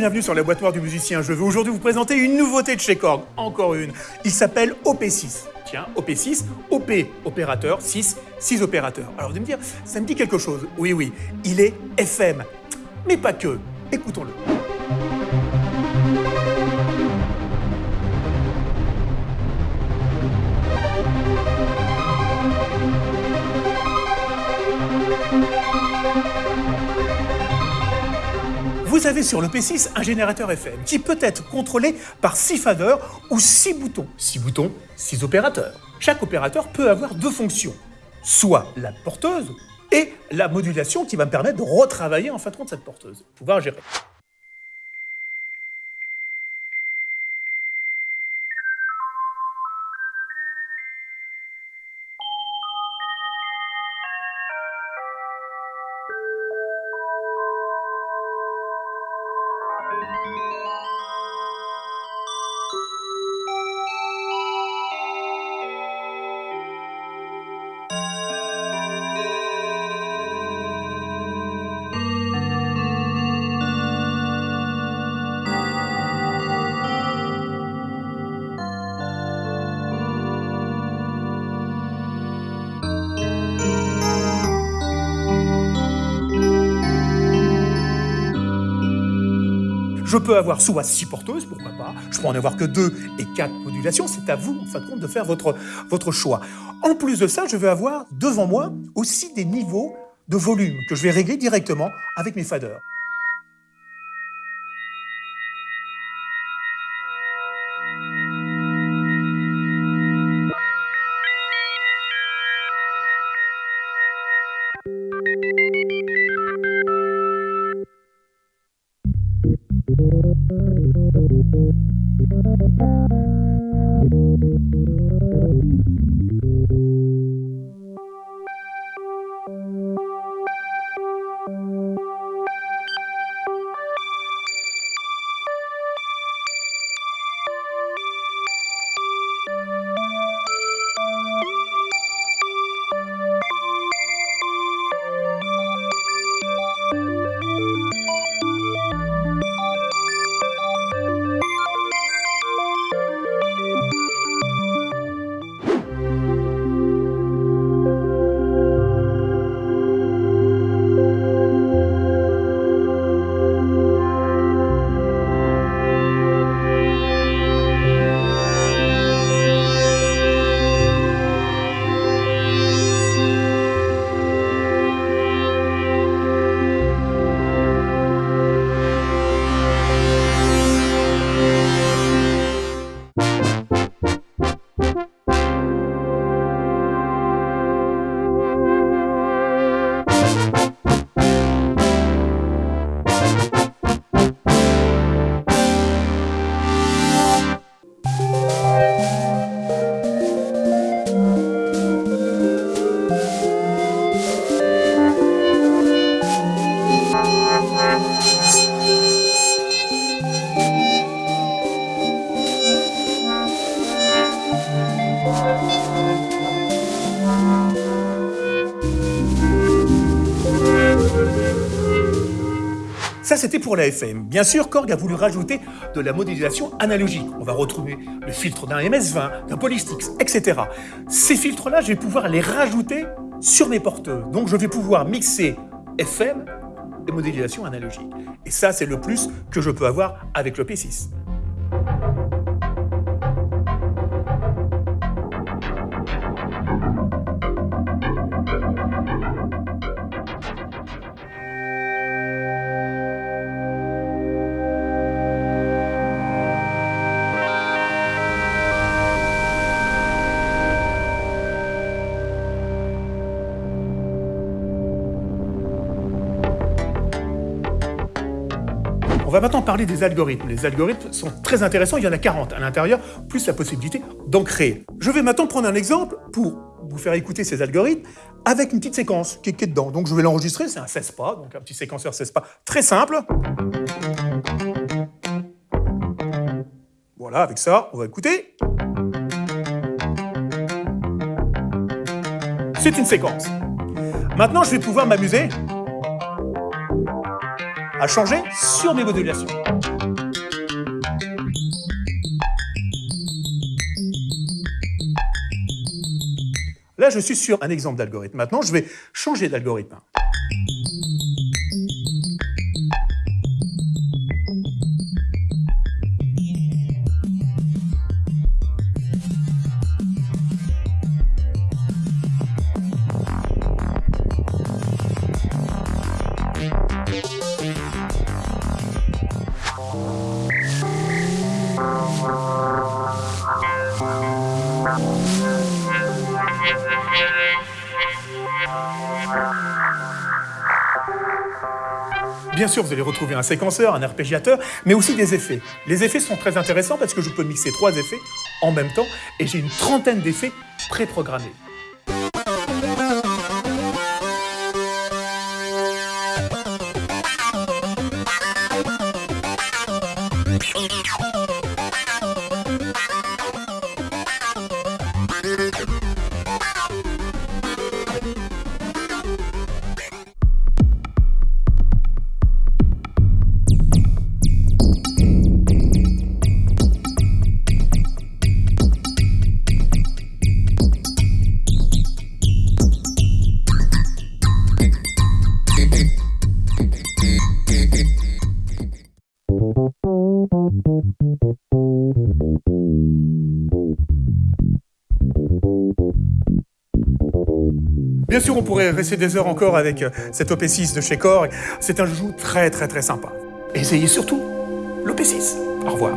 bienvenue sur la boîte noire du musicien. Je veux aujourd'hui vous présenter une nouveauté de chez Korg, encore une. Il s'appelle OP6. Tiens, OP6, OP, opérateur, 6, 6 opérateurs. Alors vous allez me dire, ça me dit quelque chose. Oui, oui, il est FM. Mais pas que. Écoutons-le. Vous avez sur le P6 un générateur FM qui peut être contrôlé par 6 faders ou 6 boutons. 6 boutons, 6 opérateurs. Chaque opérateur peut avoir deux fonctions, soit la porteuse et la modulation qui va me permettre de retravailler en fin de compte cette porteuse, pouvoir gérer. Je peux avoir soit 6 porteuses, pourquoi pas, je peux en avoir que 2 et 4 modulations, c'est à vous, en fin de compte, de faire votre, votre choix. En plus de ça, je vais avoir devant moi aussi des niveaux de volume que je vais régler directement avec mes faders. Ça, c'était pour la FM. Bien sûr, Korg a voulu rajouter de la modélisation analogique. On va retrouver le filtre d'un MS-20, d'un Polystix, etc. Ces filtres-là, je vais pouvoir les rajouter sur mes porteurs. Donc, je vais pouvoir mixer FM et modélisation analogique. Et ça, c'est le plus que je peux avoir avec le P6. On va maintenant parler des algorithmes. Les algorithmes sont très intéressants, il y en a 40 à l'intérieur, plus la possibilité d'en créer. Je vais maintenant prendre un exemple pour vous faire écouter ces algorithmes avec une petite séquence qui est dedans. Donc je vais l'enregistrer, c'est un 16 pas, donc un petit séquenceur 16 pas très simple. Voilà, avec ça, on va écouter. C'est une séquence. Maintenant, je vais pouvoir m'amuser à changer sur mes modulations. Là, je suis sur un exemple d'algorithme. Maintenant, je vais changer d'algorithme. Bien sûr, vous allez retrouver un séquenceur, un arpégiateur, mais aussi des effets. Les effets sont très intéressants parce que je peux mixer trois effets en même temps et j'ai une trentaine d'effets préprogrammés. Bien sûr, on pourrait rester des heures encore avec euh, cet OP6 de chez Korg. C'est un joujou très très très sympa. Essayez surtout l'OP6. Au revoir.